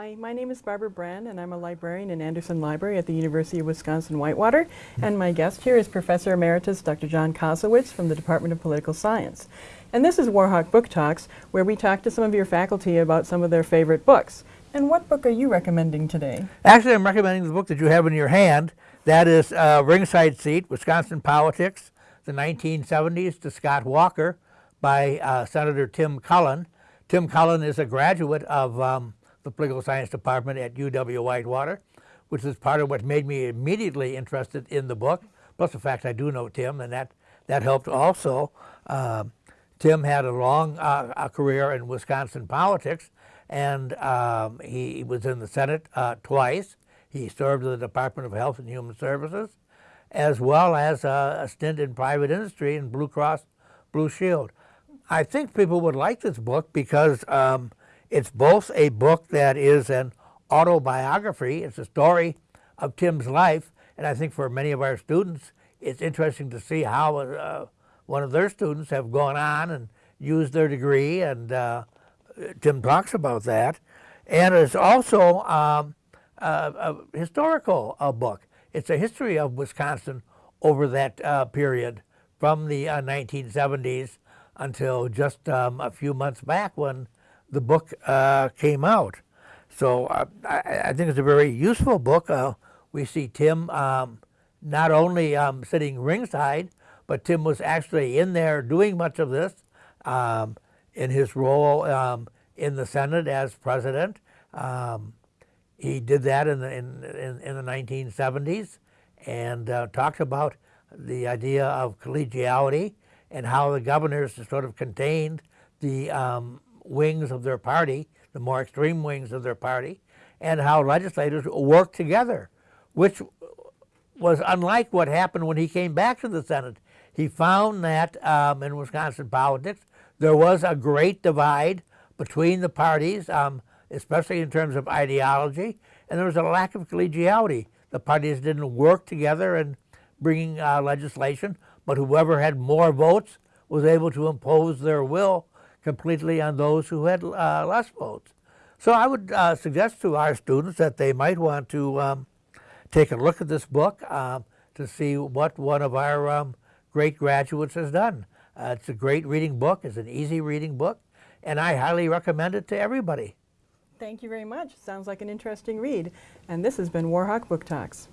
my name is Barbara Brand and I'm a librarian in Anderson Library at the University of Wisconsin-Whitewater and my guest here is Professor Emeritus Dr. John Kozlowicz from the Department of Political Science. And this is Warhawk Book Talks where we talk to some of your faculty about some of their favorite books. And what book are you recommending today? Actually, I'm recommending the book that you have in your hand. That is uh, Ringside Seat, Wisconsin Politics, the 1970s to Scott Walker by uh, Senator Tim Cullen. Tim Cullen is a graduate of um, the Political Science Department at UW-Whitewater, which is part of what made me immediately interested in the book, plus the fact I do know Tim, and that, that helped also. Uh, Tim had a long uh, career in Wisconsin politics, and um, he was in the Senate uh, twice. He served in the Department of Health and Human Services, as well as a stint in private industry in Blue Cross Blue Shield. I think people would like this book because um, it's both a book that is an autobiography, it's a story of Tim's life, and I think for many of our students, it's interesting to see how uh, one of their students have gone on and used their degree, and uh, Tim talks about that. And it's also um, a, a, historical book. It's a history of Wisconsin over that uh, period from the 1970s uh, until just um, a few months back when the book uh, came out. So uh, I, I, think it's a very useful book. Uh, we see Tim um, not only um, sitting ringside, but Tim was actually in there doing much of this um, in his role um, in the Senate as president. Um, he did that in the, in, in, in the 1970s and uh, talked about the idea of collegiality and how the governors sort of contained the um, wings of their party, the more extreme wings of their party, and how legislators worked together, which was unlike what happened when he came back to the Senate. He found that um, in Wisconsin politics, there was a great divide between the parties, um, especially in terms of ideology, and there was a lack of collegiality. The parties didn't work together in bringing uh, legislation, but whoever had more votes was able to impose their will completely on those who had uh, less votes. So I would uh, suggest to our students that they might want to um, take a look at this book um, to see what one of our um, great graduates has done. Uh, it's a great reading book. It's an easy reading book, and I highly recommend it to everybody. Thank you very much. Sounds like an interesting read. And this has been Warhawk Book Talks.